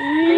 Mm.